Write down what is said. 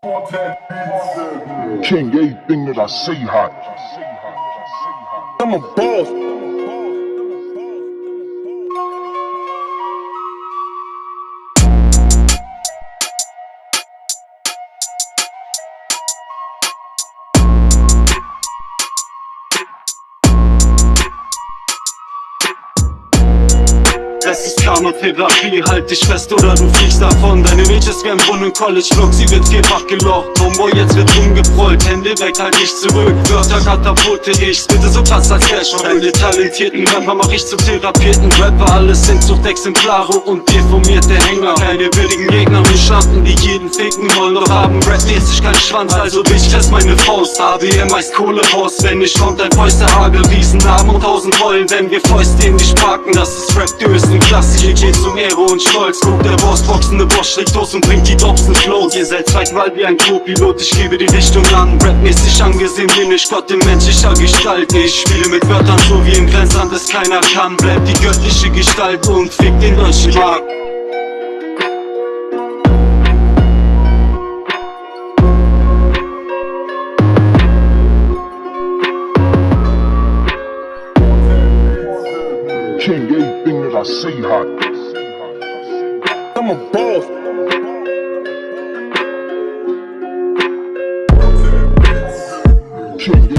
King, everything that I say hot. I'm a boss. Das ist Karma-Therapie, halt dich fest oder du fliegst davon. Deine ist wie ein Brunnen, College-Look, sie wird vierfach gelocht Homeboy, jetzt wird rumgebrüllt, Hände weg, halt dich zurück. Wörter katapulte ich, bitte so krass als Cash Deine talentierten Rapper. Mach ich zu therapierten Rapper Alles sind Suchtexemplare und deformierte Hänger. Keine würdigen Gegner, wir Schlampen, die jeden ficken. Wollen Doch haben rapmäßig keinen Schwanz, also ich fest meine Faust. ABM heißt Kohlehaus, wenn ich kommt ein Fäuste Hagel Riesenarm und tausend Rollen, wenn wir Fäuste in dich packen. Das ist Rap, du bist ein Klassik, geht zum Ehre und Stolz Guck, der Boss boxende Boss schlägt los und bringt die Dobsen Flows Ihr seid Zweitwahl wie ein Co-Pilot, ich gebe die Richtung an. Rapmäßig angesehen bin ich Gott in menschlicher Gestalt. Ich spiele mit Wörtern so wie im Grenzland es keiner kann. Bleibt die göttliche Gestalt und fick den deutschen Markt King, everything that I say hot. I'm a boss. King,